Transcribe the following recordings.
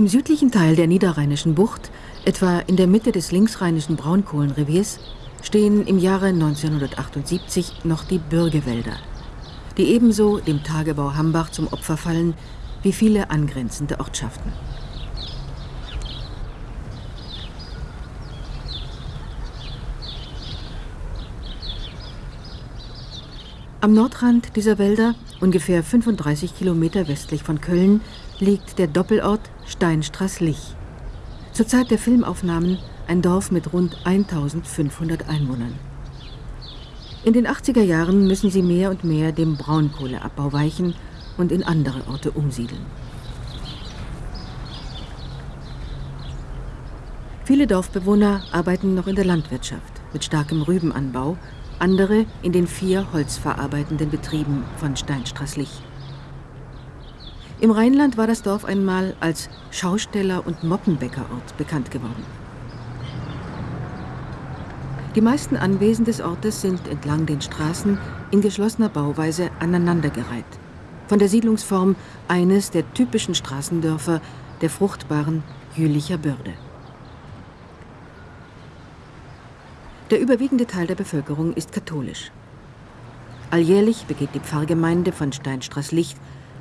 Im südlichen Teil der niederrheinischen Bucht, etwa in der Mitte des linksrheinischen Braunkohlenreviers, stehen im Jahre 1978 noch die Bürgewälder, die ebenso dem Tagebau Hambach zum Opfer fallen wie viele angrenzende Ortschaften. Am Nordrand dieser Wälder, ungefähr 35 Kilometer westlich von Köln, liegt der Doppelort Steinstraß-Lich. Zur Zeit der Filmaufnahmen ein Dorf mit rund 1500 Einwohnern. In den 80er Jahren müssen sie mehr und mehr dem Braunkohleabbau weichen und in andere Orte umsiedeln. Viele Dorfbewohner arbeiten noch in der Landwirtschaft mit starkem Rübenanbau andere in den vier holzverarbeitenden Betrieben von Steinstraßlich. Im Rheinland war das Dorf einmal als Schausteller- und Moppenbäckerort bekannt geworden. Die meisten Anwesen des Ortes sind entlang den Straßen in geschlossener Bauweise aneinandergereiht. Von der Siedlungsform eines der typischen Straßendörfer der fruchtbaren Jülicher Börde. Der überwiegende Teil der Bevölkerung ist katholisch. Alljährlich begeht die Pfarrgemeinde von Steinstraß-Licht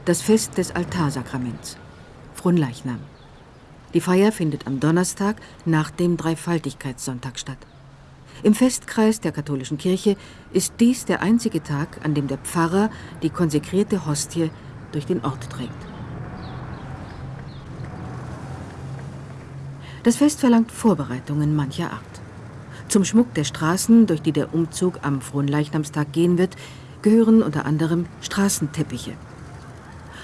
das Fest des Altarsakraments, Fronleichnam. Die Feier findet am Donnerstag nach dem Dreifaltigkeitssonntag statt. Im Festkreis der katholischen Kirche ist dies der einzige Tag, an dem der Pfarrer die konsekrierte Hostie durch den Ort trägt. Das Fest verlangt Vorbereitungen mancher Art. Zum Schmuck der Straßen, durch die der Umzug am Fronleichnamstag gehen wird, gehören unter anderem Straßenteppiche.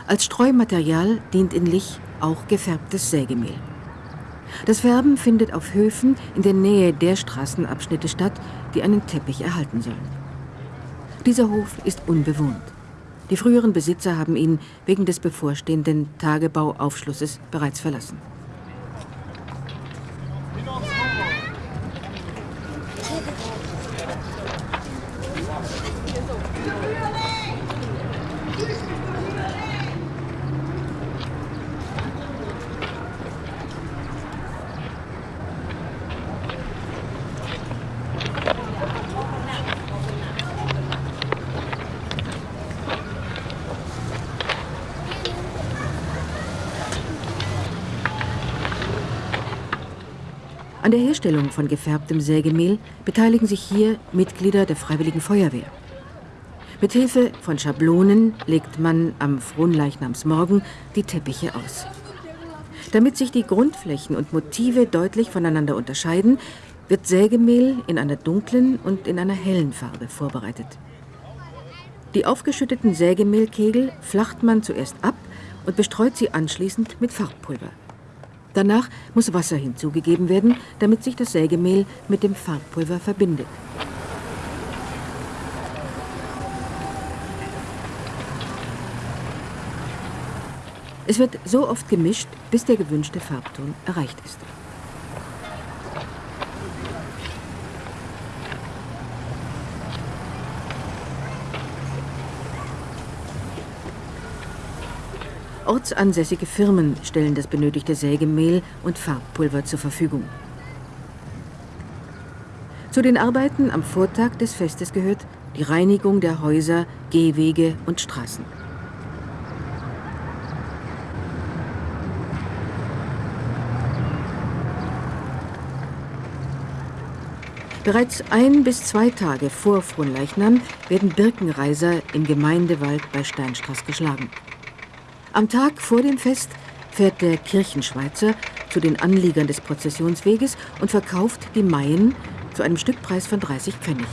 Als Streumaterial dient in Lich auch gefärbtes Sägemehl. Das Färben findet auf Höfen in der Nähe der Straßenabschnitte statt, die einen Teppich erhalten sollen. Dieser Hof ist unbewohnt. Die früheren Besitzer haben ihn wegen des bevorstehenden Tagebauaufschlusses bereits verlassen. An der Herstellung von gefärbtem Sägemehl beteiligen sich hier Mitglieder der Freiwilligen Feuerwehr. Mit Hilfe von Schablonen legt man am Fronleichnamsmorgen die Teppiche aus. Damit sich die Grundflächen und Motive deutlich voneinander unterscheiden, wird Sägemehl in einer dunklen und in einer hellen Farbe vorbereitet. Die aufgeschütteten Sägemehlkegel flacht man zuerst ab und bestreut sie anschließend mit Farbpulver. Danach muss Wasser hinzugegeben werden, damit sich das Sägemehl mit dem Farbpulver verbindet. Es wird so oft gemischt, bis der gewünschte Farbton erreicht ist. Ortsansässige Firmen stellen das benötigte Sägemehl und Farbpulver zur Verfügung. Zu den Arbeiten am Vortag des Festes gehört die Reinigung der Häuser, Gehwege und Straßen. Bereits ein bis zwei Tage vor Fronleichnam werden Birkenreiser im Gemeindewald bei Steinstraß geschlagen. Am Tag vor dem Fest fährt der Kirchenschweizer zu den Anliegern des Prozessionsweges und verkauft die Maien zu einem Stückpreis von 30 Pfennig.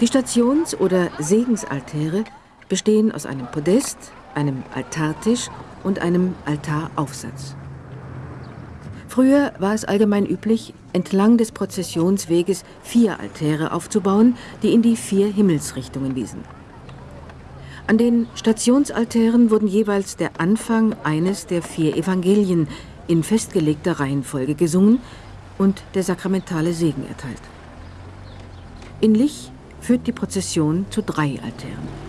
Die Stations- oder Segensaltäre bestehen aus einem Podest, einem Altartisch und einem Altaraufsatz. Früher war es allgemein üblich, entlang des Prozessionsweges vier Altäre aufzubauen, die in die vier Himmelsrichtungen wiesen. An den Stationsaltären wurden jeweils der Anfang eines der vier Evangelien in festgelegter Reihenfolge gesungen und der sakramentale Segen erteilt. In Lich führt die Prozession zu drei Altären.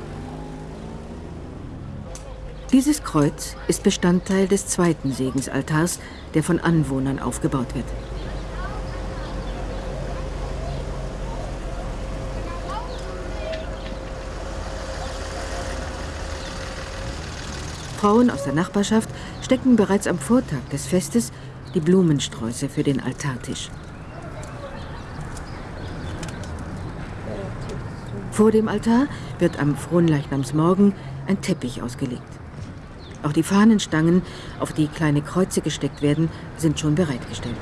Dieses Kreuz ist Bestandteil des zweiten Segensaltars, der von Anwohnern aufgebaut wird. Frauen aus der Nachbarschaft stecken bereits am Vortag des Festes die Blumensträuße für den Altartisch. Vor dem Altar wird am Fronleichnamsmorgen ein Teppich ausgelegt. Auch die Fahnenstangen, auf die kleine Kreuze gesteckt werden, sind schon bereitgestellt.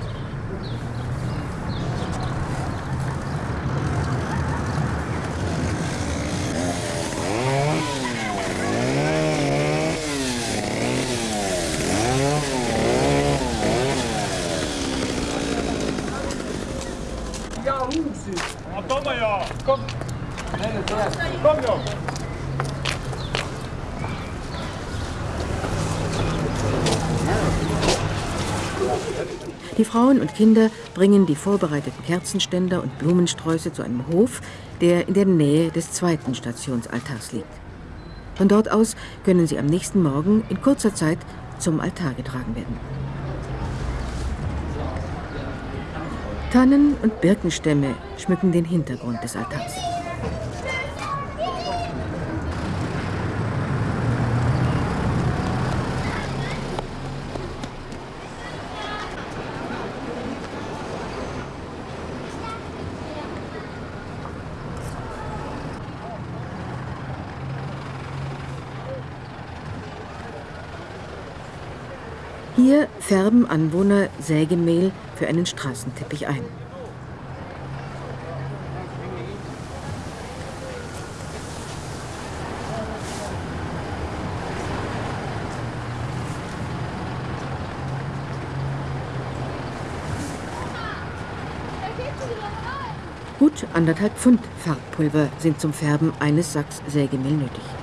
Die Frauen und Kinder bringen die vorbereiteten Kerzenständer und Blumensträuße zu einem Hof, der in der Nähe des zweiten Stationsaltars liegt. Von dort aus können sie am nächsten Morgen in kurzer Zeit zum Altar getragen werden. Tannen und Birkenstämme schmücken den Hintergrund des Altars. Hier färben Anwohner Sägemehl für einen Straßenteppich ein. Gut anderthalb Pfund Farbpulver sind zum Färben eines Sacks Sägemehl nötig.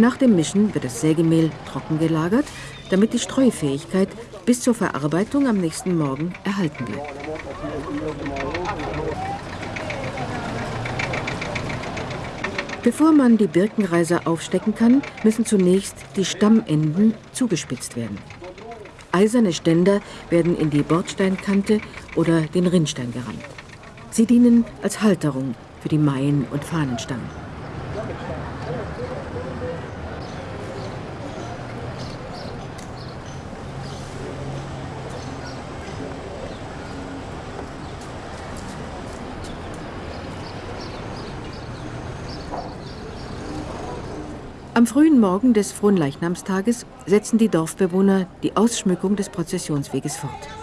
Nach dem Mischen wird das Sägemehl trocken gelagert, damit die Streufähigkeit bis zur Verarbeitung am nächsten Morgen erhalten bleibt. Bevor man die Birkenreiser aufstecken kann, müssen zunächst die Stammenden zugespitzt werden. Eiserne Ständer werden in die Bordsteinkante oder den Rinnstein gerammt. Sie dienen als Halterung für die Maien- und Fahnenstangen. Am frühen Morgen des Fronleichnamstages setzen die Dorfbewohner die Ausschmückung des Prozessionsweges fort.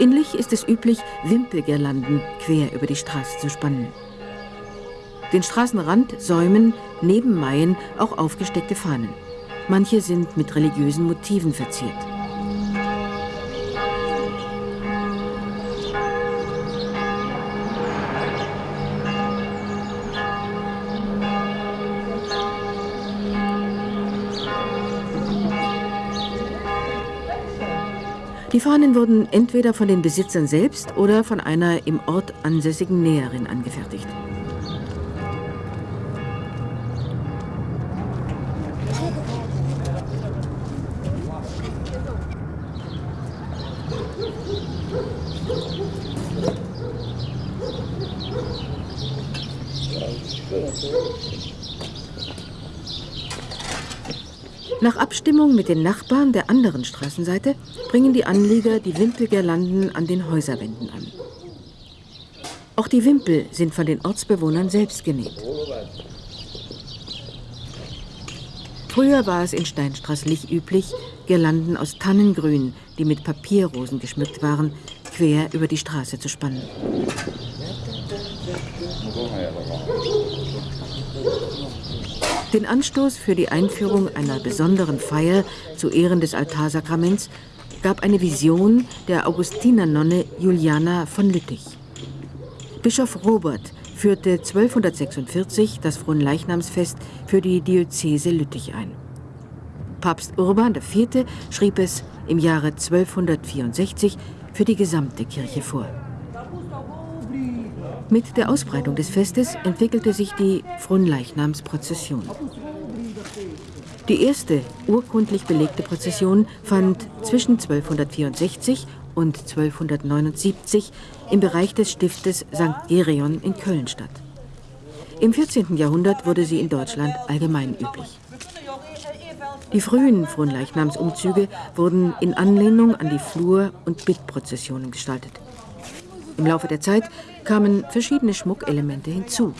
In Lich ist es üblich, Wimpelgirlanden quer über die Straße zu spannen. Den Straßenrand säumen neben Maien auch aufgesteckte Fahnen. Manche sind mit religiösen Motiven verziert. Die Fahnen wurden entweder von den Besitzern selbst oder von einer im Ort ansässigen Näherin angefertigt. Abstimmung mit den Nachbarn der anderen Straßenseite bringen die Anlieger die Wimpelgirlanden an den Häuserwänden an. Auch die Wimpel sind von den Ortsbewohnern selbst genäht. Früher war es in Steinstraßlich üblich, Girlanden aus Tannengrün, die mit Papierrosen geschmückt waren, quer über die Straße zu spannen. Den Anstoß für die Einführung einer besonderen Feier zu Ehren des Altarsakraments gab eine Vision der Augustinernonne Juliana von Lüttich. Bischof Robert führte 1246 das Fronleichnamsfest für die Diözese Lüttich ein. Papst Urban IV. schrieb es im Jahre 1264 für die gesamte Kirche vor. Mit der Ausbreitung des Festes entwickelte sich die Fronleichnamsprozession. Die erste urkundlich belegte Prozession fand zwischen 1264 und 1279 im Bereich des Stiftes St. Gerion in Köln statt. Im 14. Jahrhundert wurde sie in Deutschland allgemein üblich. Die frühen Fronleichnamsumzüge wurden in Anlehnung an die Flur- und Bittprozessionen gestaltet. Im Laufe der Zeit kamen verschiedene Schmuckelemente hinzu.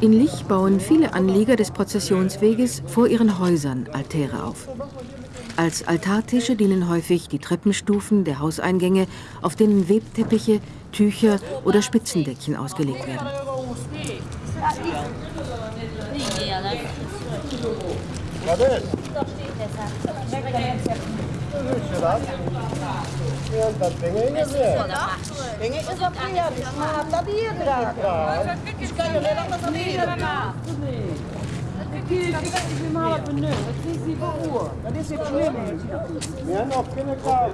In Lich bauen viele Anlieger des Prozessionsweges vor ihren Häusern Altäre auf. Als Altartische dienen häufig die Treppenstufen der Hauseingänge, auf denen Webteppiche, Tücher oder Spitzendeckchen ausgelegt werden. Dat Widzicie raz? Nie dat tak pięknie nie wie. Pięknie się zapija, byś ma na biedra. Piszka je lera na zabiedra. Dat is het probleem. Ja, nog kunnen klaar.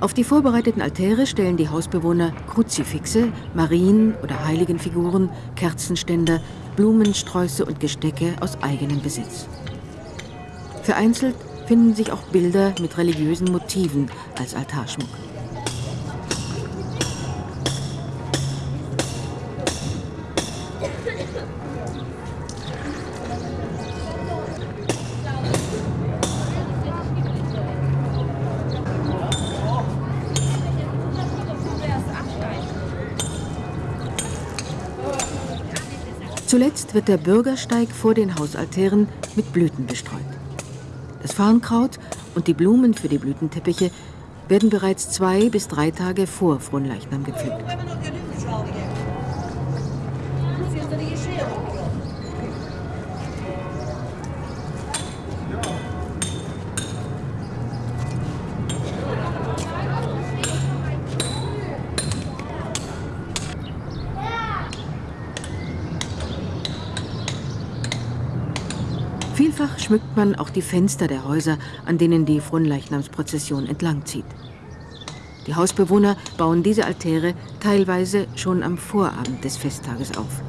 Auf die vorbereiteten Altäre stellen die Hausbewohner Kruzifixe, Marien- oder Heiligenfiguren, Kerzenständer, Blumensträuße und Gestecke aus eigenem Besitz. Vereinzelt finden sich auch Bilder mit religiösen Motiven als Altarschmuck. Zuletzt wird der Bürgersteig vor den Hausaltären mit Blüten bestreut. Das Farnkraut und die Blumen für die Blütenteppiche werden bereits zwei bis drei Tage vor Fronleichnam gepflückt. Schmückt man auch die Fenster der Häuser, an denen die Fronleichnamsprozession entlangzieht. Die Hausbewohner bauen diese Altäre teilweise schon am Vorabend des Festtages auf.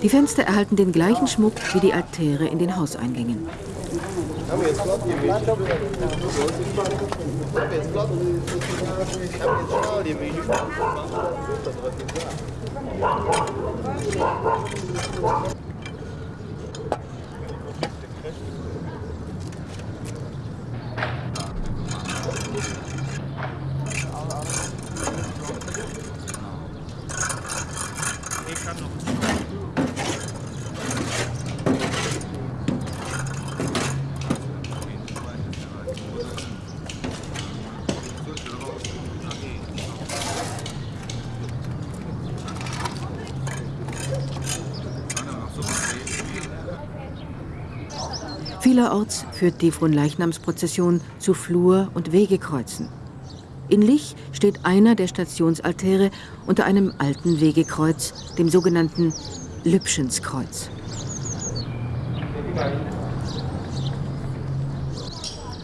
Die Fenster erhalten den gleichen Schmuck wie die Altäre in den Hauseingängen. Haben wir jetzt Flott? Haben wir jetzt Flott? Haben jetzt Schnau, die Menü. Das war Vielerorts führt die Fronleichnamsprozession zu Flur- und Wegekreuzen. In Lich steht einer der Stationsaltäre unter einem alten Wegekreuz, dem sogenannten Lübschenskreuz.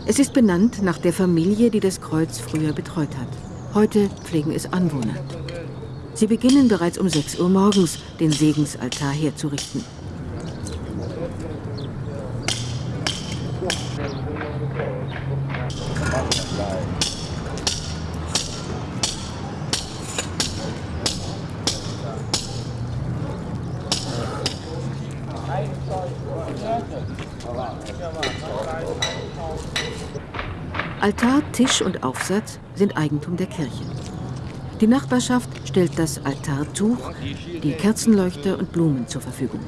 Es ist benannt nach der Familie, die das Kreuz früher betreut hat. Heute pflegen es Anwohner. Sie beginnen bereits um 6 Uhr morgens, den Segensaltar herzurichten. Altar, Tisch und Aufsatz sind Eigentum der Kirche. Die Nachbarschaft stellt das Altartuch, die Kerzenleuchter und Blumen zur Verfügung.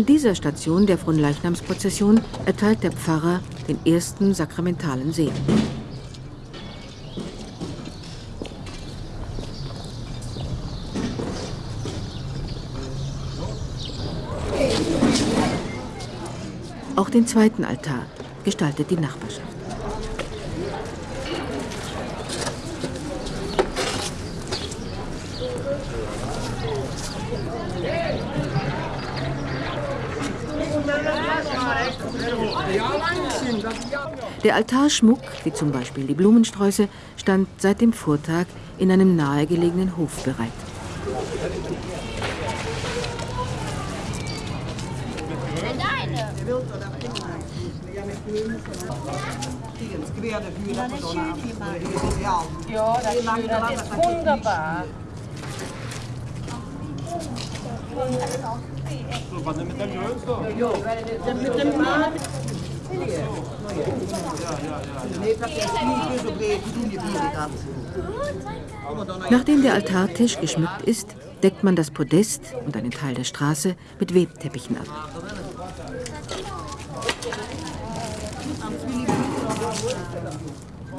An dieser Station der Fronleichnamsprozession erteilt der Pfarrer den ersten sakramentalen Segen. Auch den zweiten Altar gestaltet die Nachbarschaft. Der Altarschmuck, wie zum Beispiel die Blumensträuße, stand seit dem Vortag in einem nahegelegenen Hof bereit. Ja, das ist schön. Das ist wunderbar. Nachdem der Altartisch geschmückt ist, deckt man das Podest und einen Teil der Straße mit Webteppichen ab.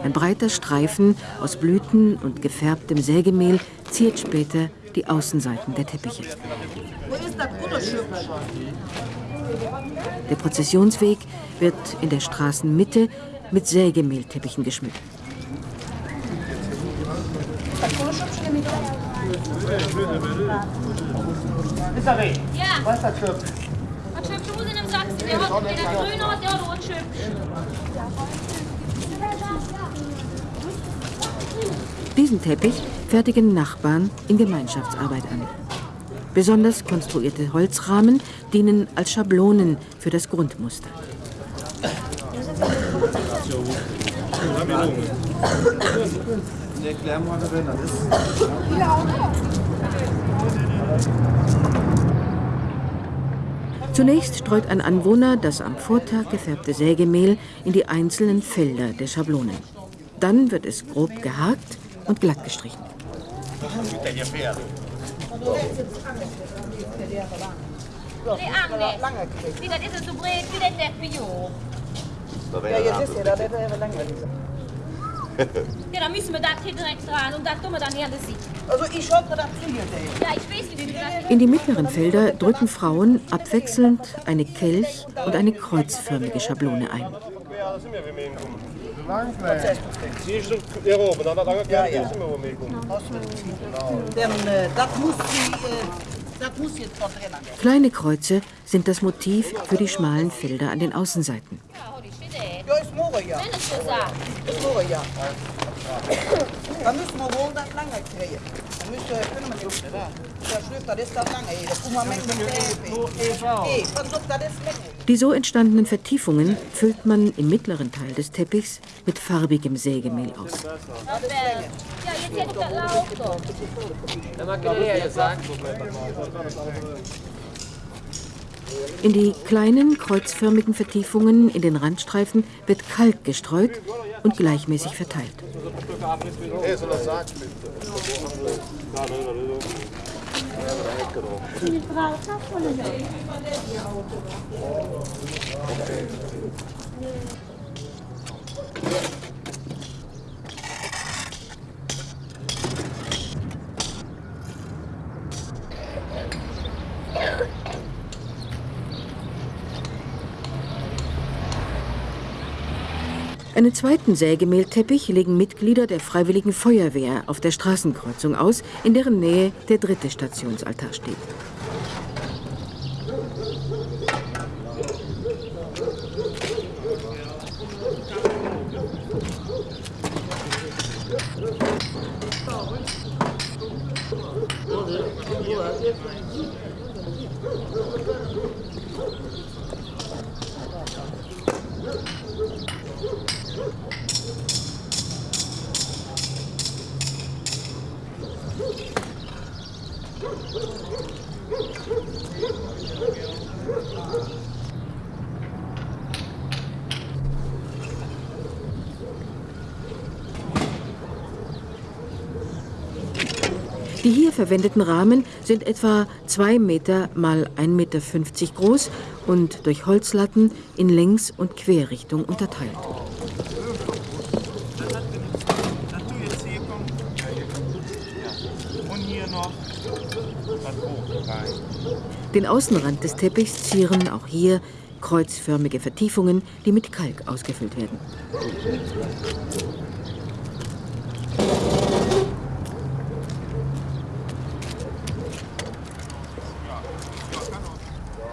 Ein breiter Streifen aus Blüten und gefärbtem Sägemehl ziert später die Außenseiten der Teppiche. Der Prozessionsweg wird in der Straßenmitte mit Sägemehlteppichen geschmückt. Diesen Teppich fertigen Nachbarn in Gemeinschaftsarbeit an. Besonders konstruierte Holzrahmen dienen als Schablonen für das Grundmuster. Zunächst streut ein Anwohner das am Vortag gefärbte Sägemehl in die einzelnen Felder der Schablonen. Dann wird es grob gehakt und glatt gestrichen. Nee, Teppich hoch. Ja, jetzt ist ja, das ist ja länger. Ja, dann müssen wir das hier direkt dran und das tun wir dann hier an der Seite. Also ich hoffe, das kriege ich. Ja, ich weiß, wie In die mittleren Felder drücken Frauen abwechselnd eine Kelch- und eine kreuzförmige Schablone ein. Ja, ja. Kleine Kreuze sind das Motiv für die schmalen Felder an den Außenseiten. Ja, ist morgen ja. Wenn es so sagt. Ist morgen ja. Dann müssen wir wohl das lange kriegen. Dann müssen wir, können wir nicht, da. Der Schrift, das ist das lange hier. Da kommen wir mit dem Teppich. Ey, pass auf, das ist länger. Die so entstandenen Vertiefungen füllt man im mittleren Teil des Teppichs mit farbigem Sägemehl aus. Ja, jetzt hätte ich das laufen. In die kleinen kreuzförmigen Vertiefungen in den Randstreifen wird Kalk gestreut und gleichmäßig verteilt. Einen zweiten Sägemehlteppich legen Mitglieder der Freiwilligen Feuerwehr auf der Straßenkreuzung aus, in deren Nähe der dritte Stationsaltar steht. Die hier verwendeten Rahmen sind etwa 2 Meter mal 1,50 Meter groß und durch Holzlatten in Längs- und Querrichtung unterteilt. Den Außenrand des Teppichs zieren auch hier kreuzförmige Vertiefungen, die mit Kalk ausgefüllt werden.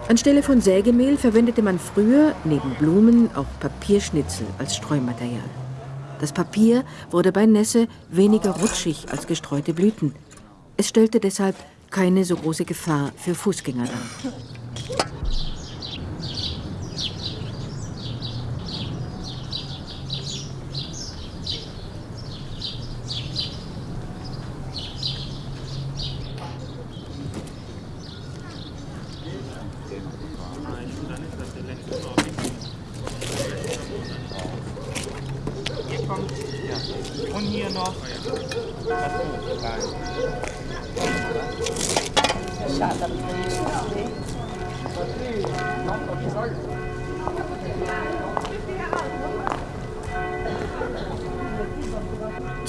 Anstelle von Sägemehl verwendete man früher neben Blumen auch Papierschnitzel als Streumaterial. Das Papier wurde bei Nässe weniger rutschig als gestreute Blüten. Es stellte deshalb keine so große Gefahr für Fußgänger dar.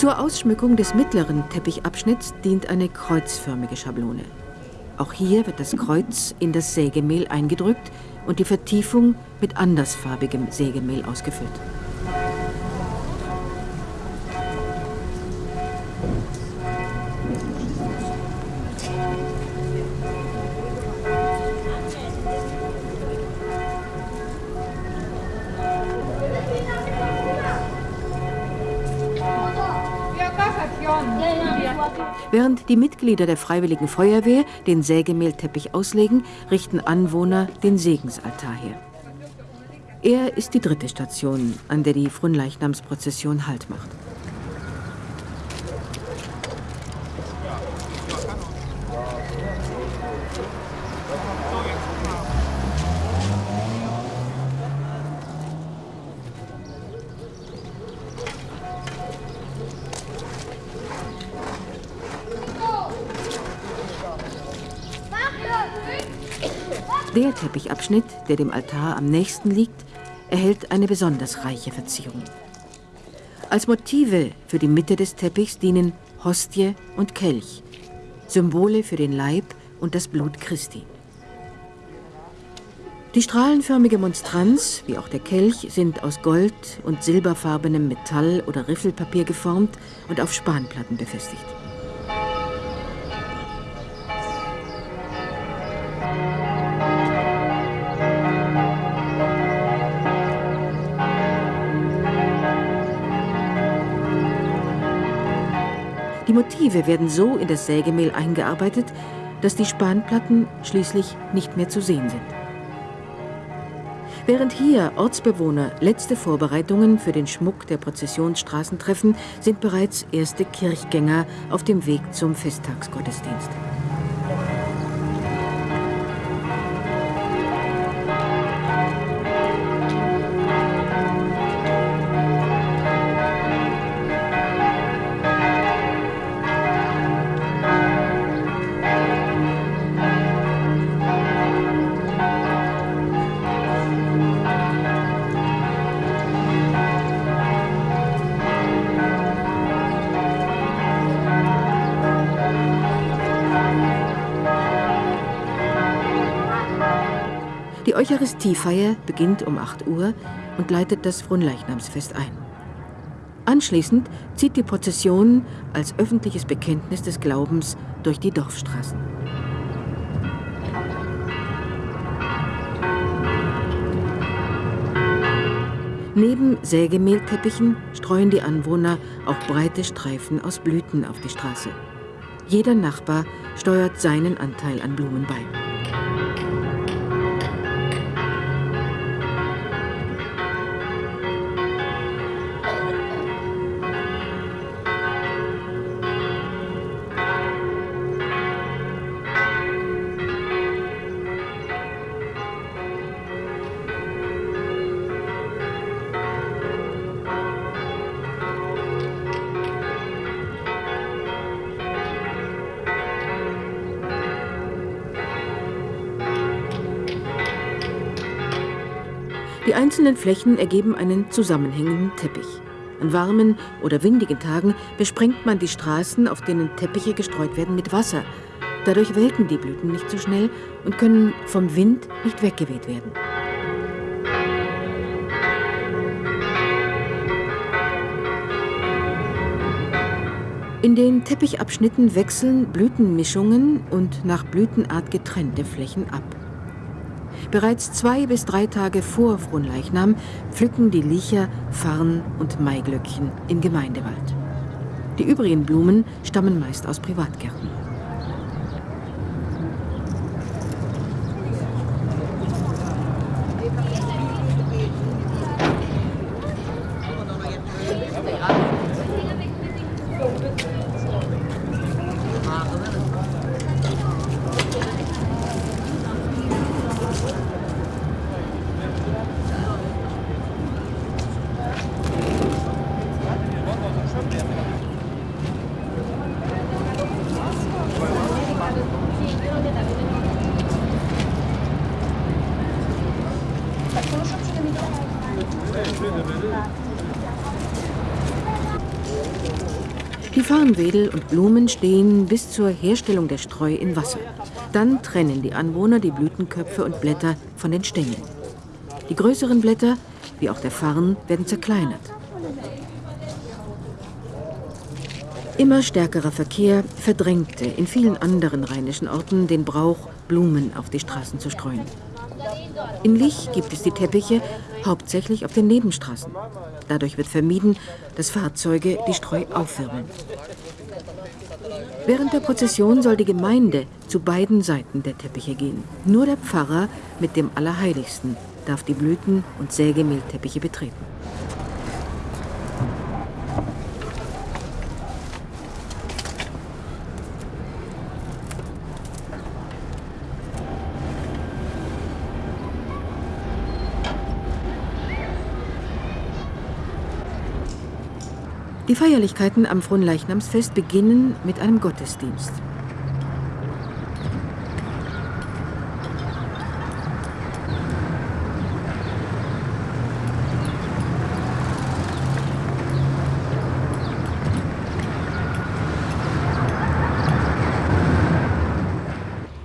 Zur Ausschmückung des mittleren Teppichabschnitts dient eine kreuzförmige Schablone. Auch hier wird das Kreuz in das Sägemehl eingedrückt und die Vertiefung mit andersfarbigem Sägemehl ausgefüllt. Während die Mitglieder der Freiwilligen Feuerwehr den Sägemehlteppich auslegen, richten Anwohner den Segensaltar her. Er ist die dritte Station, an der die Fronleichnamsprozession Halt macht. Teppichabschnitt, der dem Altar am nächsten liegt, erhält eine besonders reiche Verzierung. Als Motive für die Mitte des Teppichs dienen Hostie und Kelch, Symbole für den Leib und das Blut Christi. Die strahlenförmige Monstranz, wie auch der Kelch, sind aus Gold- und silberfarbenem Metall oder Riffelpapier geformt und auf Spanplatten befestigt. Die Motive werden so in das Sägemehl eingearbeitet, dass die Spanplatten schließlich nicht mehr zu sehen sind. Während hier Ortsbewohner letzte Vorbereitungen für den Schmuck der Prozessionsstraßen treffen, sind bereits erste Kirchgänger auf dem Weg zum Festtagsgottesdienst. Eucharistiefeier beginnt um 8 Uhr und leitet das Fronleichnamsfest ein. Anschließend zieht die Prozession als öffentliches Bekenntnis des Glaubens durch die Dorfstraßen. Neben Sägemehlteppichen streuen die Anwohner auch breite Streifen aus Blüten auf die Straße. Jeder Nachbar steuert seinen Anteil an Blumen bei. Einzelnen Flächen ergeben einen zusammenhängenden Teppich. An warmen oder windigen Tagen besprengt man die Straßen, auf denen Teppiche gestreut werden, mit Wasser. Dadurch welken die Blüten nicht so schnell und können vom Wind nicht weggeweht werden. In den Teppichabschnitten wechseln Blütenmischungen und nach Blütenart getrennte Flächen ab. Bereits zwei bis drei Tage vor Fronleichnam pflücken die Liecher Farn und Maiglöckchen im Gemeindewald. Die übrigen Blumen stammen meist aus Privatgärten. Farnwedel und Blumen stehen bis zur Herstellung der Streu in Wasser. Dann trennen die Anwohner die Blütenköpfe und Blätter von den Stängeln. Die größeren Blätter, wie auch der Farn, werden zerkleinert. Immer stärkerer Verkehr verdrängte in vielen anderen rheinischen Orten den Brauch, Blumen auf die Straßen zu streuen. In Lich gibt es die Teppiche hauptsächlich auf den Nebenstraßen. Dadurch wird vermieden, dass Fahrzeuge die Streu aufwirbeln. Während der Prozession soll die Gemeinde zu beiden Seiten der Teppiche gehen. Nur der Pfarrer mit dem Allerheiligsten darf die Blüten- und Sägemehlteppiche betreten. Die Feierlichkeiten am Fronleichnamsfest beginnen mit einem Gottesdienst.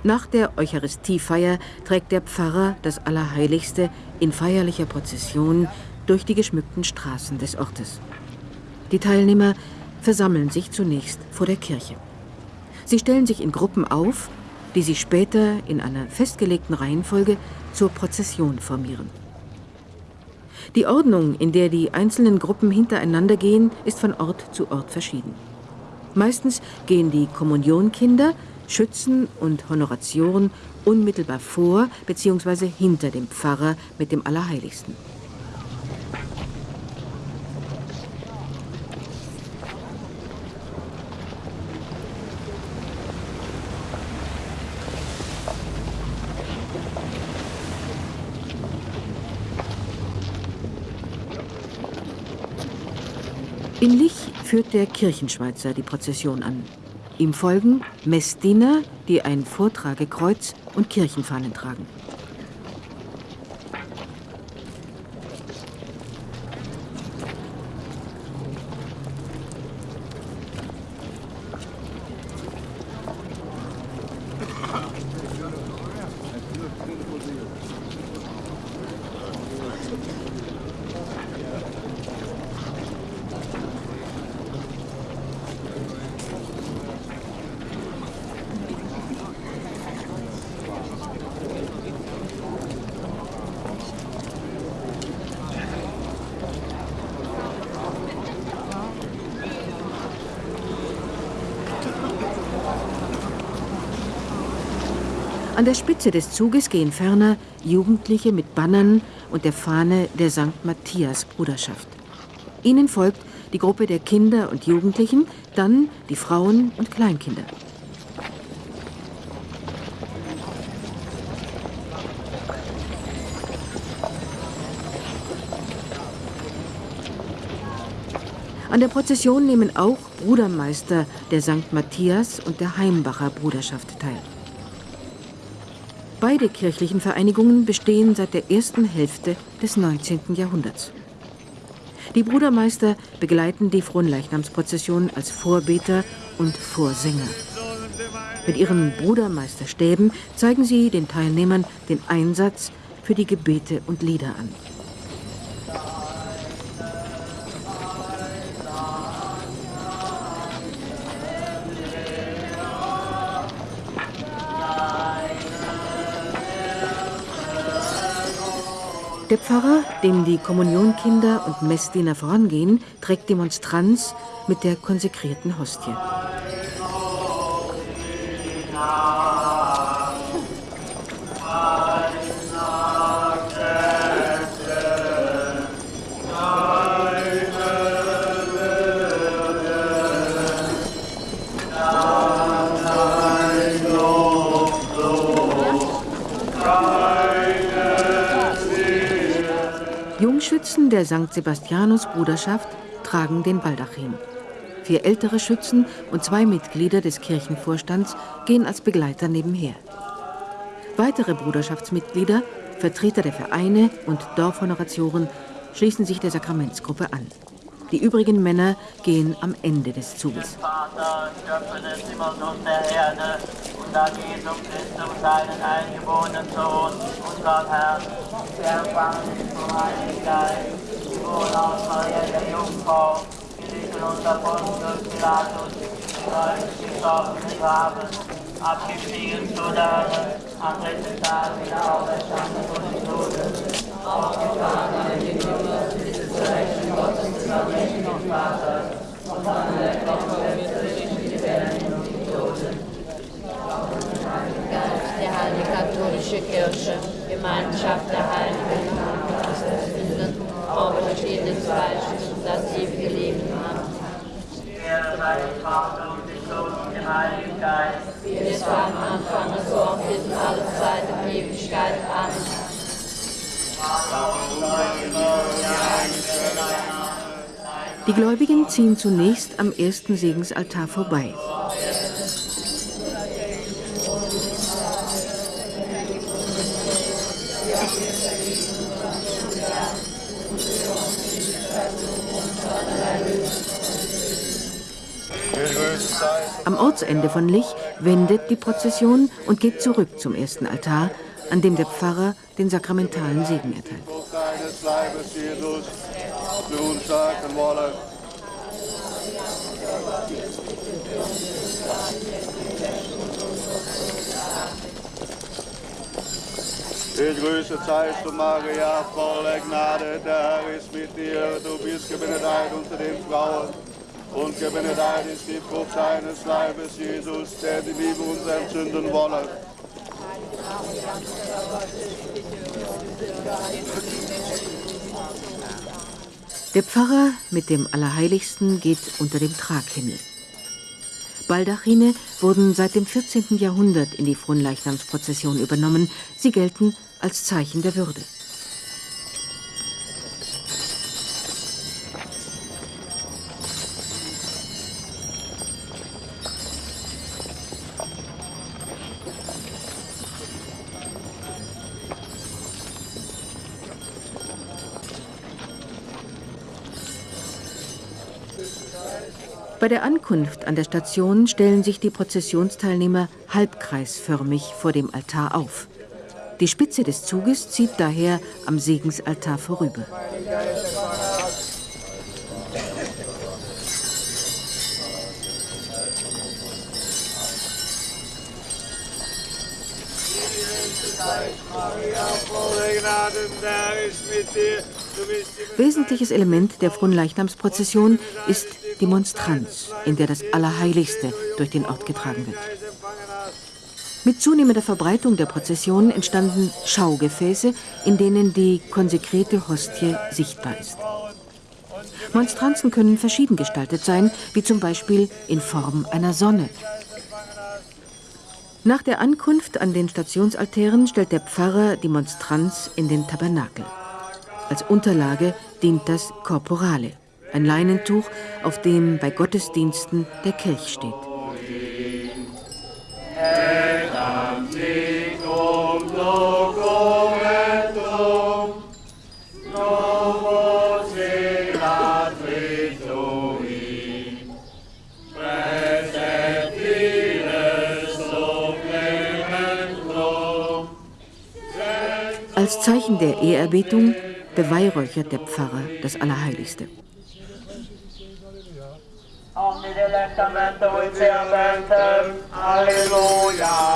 Nach der Eucharistiefeier trägt der Pfarrer das Allerheiligste in feierlicher Prozession durch die geschmückten Straßen des Ortes. Die Teilnehmer versammeln sich zunächst vor der Kirche. Sie stellen sich in Gruppen auf, die sich später in einer festgelegten Reihenfolge zur Prozession formieren. Die Ordnung, in der die einzelnen Gruppen hintereinander gehen, ist von Ort zu Ort verschieden. Meistens gehen die Kommunionkinder, Schützen und Honoratioren unmittelbar vor bzw. hinter dem Pfarrer mit dem Allerheiligsten. In Lich führt der Kirchenschweizer die Prozession an. Ihm folgen Messdiener, die ein Vortragekreuz und Kirchenfahnen tragen. An der Spitze des Zuges gehen ferner Jugendliche mit Bannern und der Fahne der St. Matthias Bruderschaft. Ihnen folgt die Gruppe der Kinder und Jugendlichen, dann die Frauen und Kleinkinder. An der Prozession nehmen auch Brudermeister der St. Matthias und der Heimbacher Bruderschaft teil. Beide kirchlichen Vereinigungen bestehen seit der ersten Hälfte des 19. Jahrhunderts. Die Brudermeister begleiten die Fronleichnamsprozession als Vorbeter und Vorsänger. Mit ihren Brudermeisterstäben zeigen sie den Teilnehmern den Einsatz für die Gebete und Lieder an. Der Pfarrer, dem die Kommunionkinder und Messdiener vorangehen, trägt die Monstranz mit der konsekrierten Hostie. Schützen der St. Sebastianus Bruderschaft tragen den Baldachin. Vier ältere Schützen und zwei Mitglieder des Kirchenvorstands gehen als Begleiter nebenher. Weitere Bruderschaftsmitglieder, Vertreter der Vereine und Dorfhonoratoren schließen sich der Sakramentsgruppe an. Die übrigen Männer gehen am Ende des Zuges. Vater, Kirche. Gemeinschaft der Heiligen, Auferstehen des Fleisches und das ewige Leben haben. Wie es war am Anfang, so auch in alle Zeit und Ewigkeit. Amen. Die Gläubigen ziehen zunächst am ersten Segensaltar vorbei. Am Ortsende von Lich wendet die Prozession und geht zurück zum ersten Altar, an dem der Pfarrer den sakramentalen Segen erteilt. Ich grüße Zeist du Maria, voller Gnade, der Herr ist mit dir. Du bist gebenedeit unter den Frauen und gebenedeit ist die Frucht deines Leibes, Jesus, der die Liebe uns entzünden wolle. Der Pfarrer mit dem Allerheiligsten geht unter dem Traghimmel. Baldachine wurden seit dem 14. Jahrhundert in die Fronleichnamsprozession übernommen. Sie gelten als Zeichen der Würde. Bei der Ankunft an der Station stellen sich die Prozessionsteilnehmer halbkreisförmig vor dem Altar auf. Die Spitze des Zuges zieht daher am Segensaltar vorüber. Wesentliches Element der Fronleichnamsprozession ist die Monstranz, in der das Allerheiligste durch den Ort getragen wird. Mit zunehmender Verbreitung der Prozession entstanden Schaugefäße, in denen die konsekrete Hostie sichtbar ist. Monstranzen können verschieden gestaltet sein, wie zum Beispiel in Form einer Sonne. Nach der Ankunft an den Stationsaltären stellt der Pfarrer die Monstranz in den Tabernakel. Als Unterlage dient das Korporale, ein Leinentuch, auf dem bei Gottesdiensten der Kelch steht. Als Zeichen der Ehrerbietung beweihräuchert der Pfarrer das Allerheiligste. Halleluja.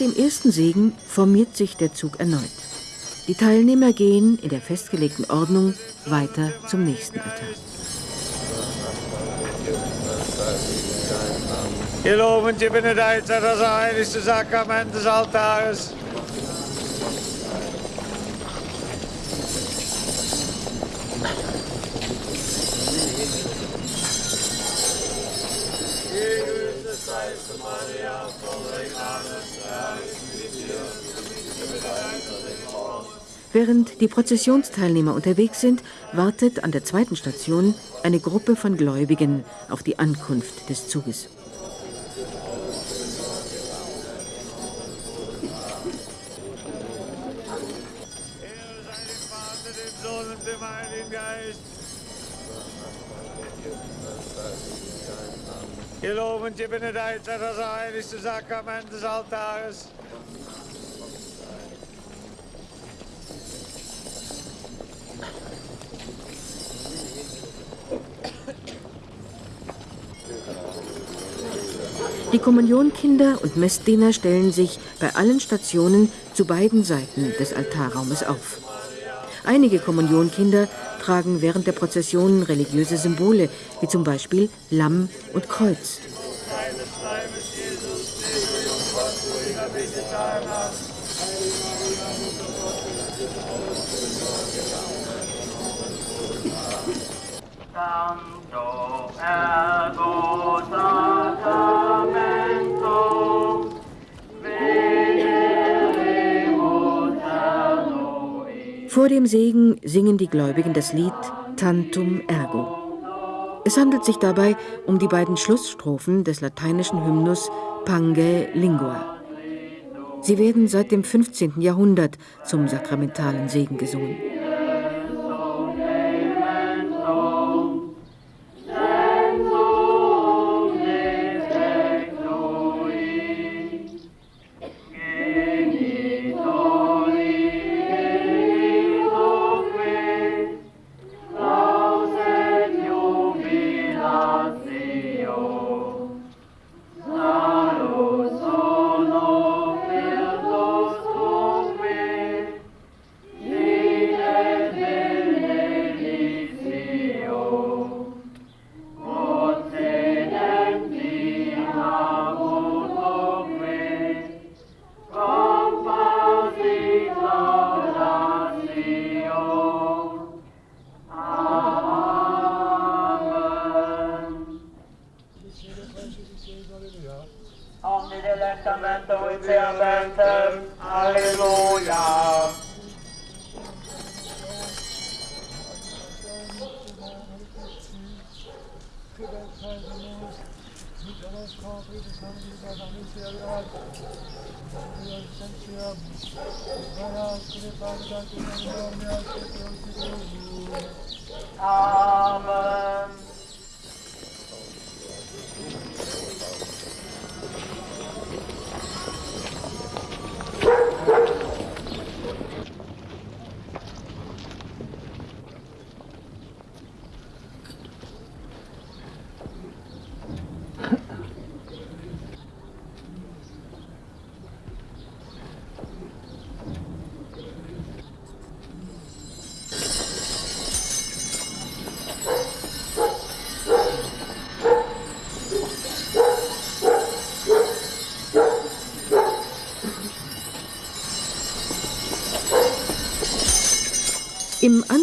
dem ersten Segen formiert sich der Zug erneut. Die Teilnehmer gehen in der festgelegten Ordnung weiter zum nächsten Altar. Wir loben die Benedeit, das heiligste Sakrament des Altares. Während die Prozessionsteilnehmer unterwegs sind, wartet an der zweiten Station eine Gruppe von Gläubigen auf die Ankunft des Zuges. Wir loben die Benedeit, das heiligste Sakrament des Altares. Die Kommunionkinder und Messdiener stellen sich bei allen Stationen zu beiden Seiten des Altarraumes auf. Einige Kommunionkinder tragen während der Prozession religiöse Symbole, wie zum Beispiel Lamm und Kreuz. Santo ergo Vor dem Segen singen die Gläubigen das Lied Tantum Ergo. Es handelt sich dabei um die beiden Schlussstrophen des lateinischen Hymnus Pange Lingua. Sie werden seit dem 15. Jahrhundert zum sakramentalen Segen gesungen.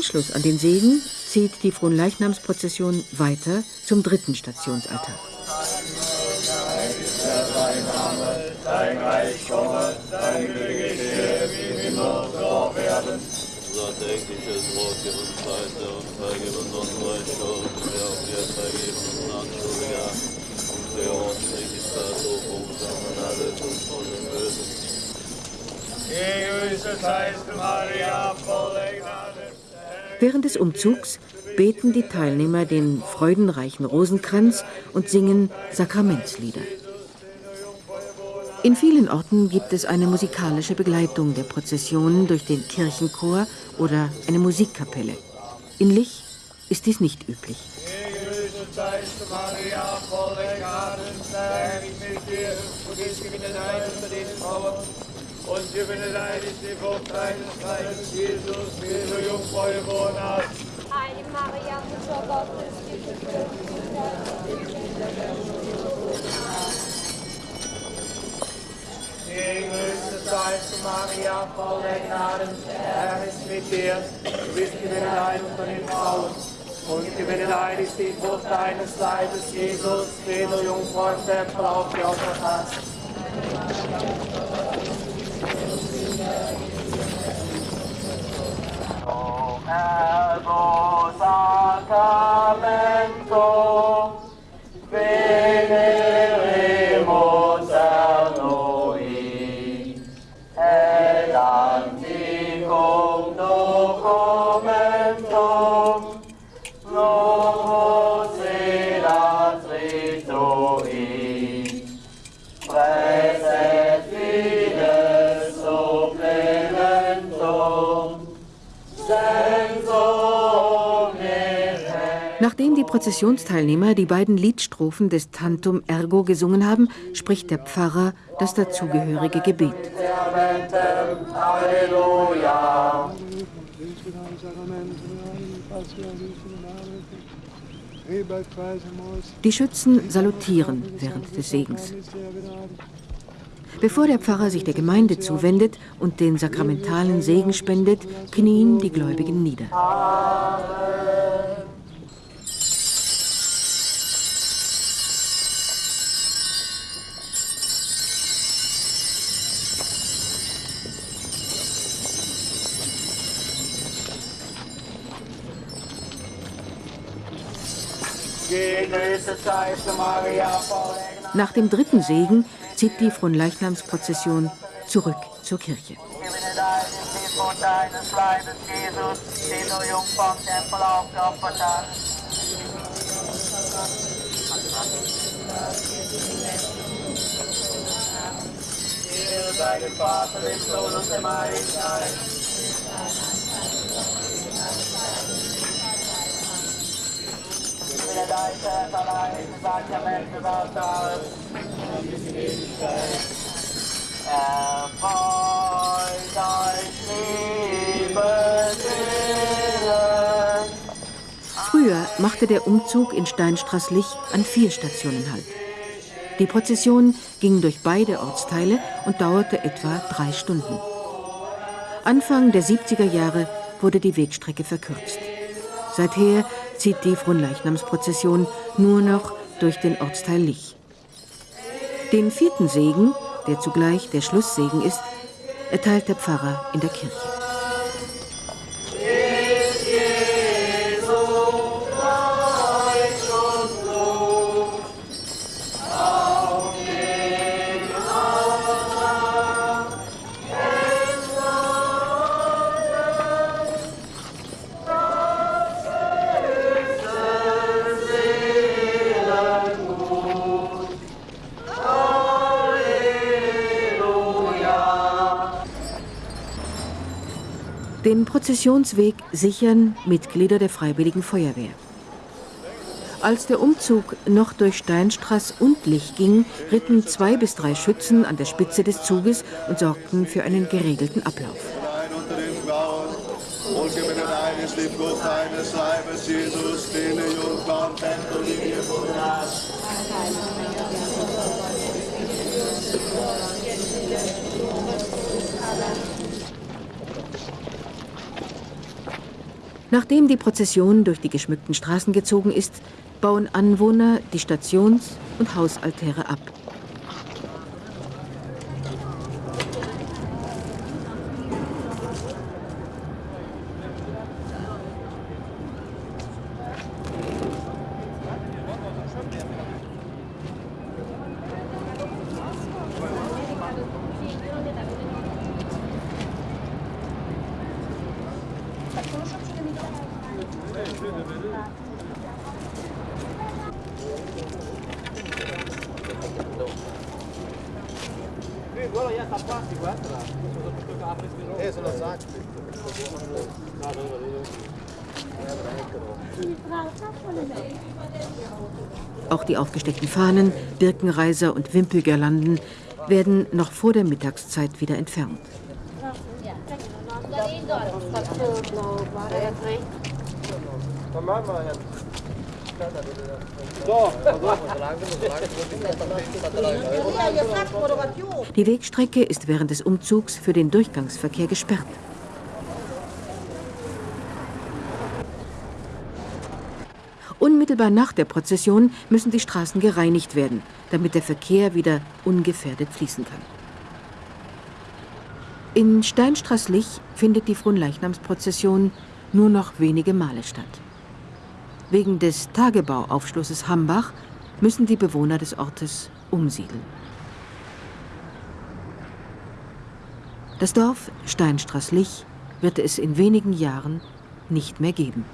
Anschluss an den Segen zieht die Fronleichnamsprozession weiter zum dritten Stationsaltar. Dein Reich komme, dein Wille geschehe, wie im Himmel auf Erden. Unser tägliches Brot gib uns und vergib uns unsere Schuld, wie auch wir vergeben unseren Anschuldiger. Und führe uns nicht in Versuchung, sondern alle uns von dem Bösen. Gegrüßet seist du, Maria, voller Gnade. Während des Umzugs beten die Teilnehmer den freudenreichen Rosenkranz und singen Sakramentslieder. In vielen Orten gibt es eine musikalische Begleitung der Prozessionen durch den Kirchenchor oder eine Musikkapelle. In Lich ist dies nicht üblich. Der den. Und gebenedeit ist die Frucht deines Leibes, Jesus, wie du Jungfrau geboren hast. Heilige Maria, Mutter Gottes, bitte für uns Gegrüßet seist du, Maria, voller Gnaden. Der Herr ist mit dir, du bist gebenedeit unter den Frauen. Und gebenedeit ist die Frucht deines Leibes, Jesus, den du Jungfrau im Tempel aufgeopfert hast. O ergo sacramento, Prozessionsteilnehmer die beiden Liedstrophen des Tantum Ergo gesungen haben, spricht der Pfarrer das dazugehörige Gebet. Die Schützen salutieren während des Segens. Bevor der Pfarrer sich der Gemeinde zuwendet und den sakramentalen Segen spendet, knien die Gläubigen nieder. Gegrüßet Nach dem dritten Segen zieht die Fronleichnamsprozession zurück zur Kirche. Jesus, den Ist allein im Sakrament des Altars. Erfreut euch, liebe Seelen. Früher machte der Umzug in Steinstraßlich an vier Stationen Halt. Die Prozession ging durch beide Ortsteile und dauerte etwa drei Stunden. Anfang der 70er Jahre wurde die Wegstrecke verkürzt. Seither zieht die Fronleichnamsprozession nur noch durch den Ortsteil Lich. Den vierten Segen, der zugleich der Schlusssegen ist, erteilt der Pfarrer in der Kirche. Den Prozessionsweg sichern Mitglieder der Freiwilligen Feuerwehr. Als der Umzug noch durch Steinstraß und Lich ging, ritten zwei bis drei Schützen an der Spitze des Zuges und sorgten für einen geregelten Ablauf. Jesus, Nachdem die Prozession durch die geschmückten Straßen gezogen ist, bauen Anwohner die Stations- und Hausaltäre ab. Auch die aufgesteckten Fahnen, Birkenreiser und Wimpelgirlanden werden noch vor der Mittagszeit wieder entfernt. Die Wegstrecke ist während des Umzugs für den Durchgangsverkehr gesperrt. Unmittelbar nach der Prozession müssen die Straßen gereinigt werden, damit der Verkehr wieder ungefährdet fließen kann. In Steinstraßlich findet die Fronleichnamsprozession nur noch wenige Male statt. Wegen des Tagebauaufschlusses Hambach müssen die Bewohner des Ortes umsiedeln. Das Dorf Steinstraßlich wird es in wenigen Jahren nicht mehr geben.